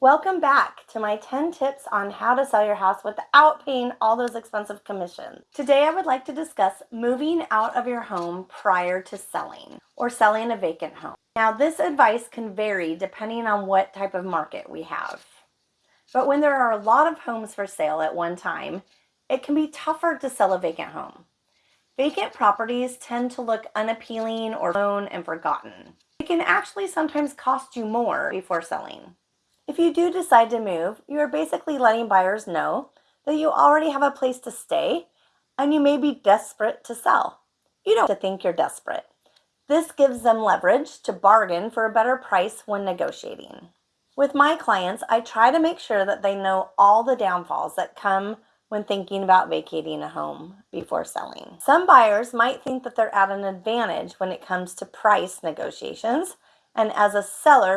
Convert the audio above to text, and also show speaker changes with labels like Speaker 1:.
Speaker 1: Welcome back to my 10 tips on how to sell your house without paying all those expensive commissions. Today I would like to discuss moving out of your home prior to selling or selling a vacant home. Now this advice can vary depending on what type of market we have. But when there are a lot of homes for sale at one time, it can be tougher to sell a vacant home. Vacant properties tend to look unappealing or alone and forgotten. It can actually sometimes cost you more before selling. If you do decide to move, you are basically letting buyers know that you already have a place to stay and you may be desperate to sell. You don't have to think you're desperate. This gives them leverage to bargain for a better price when negotiating. With my clients, I try to make sure that they know all the downfalls that come when thinking about vacating a home before selling. Some buyers might think that they're at an advantage when it comes to price negotiations, and as a seller,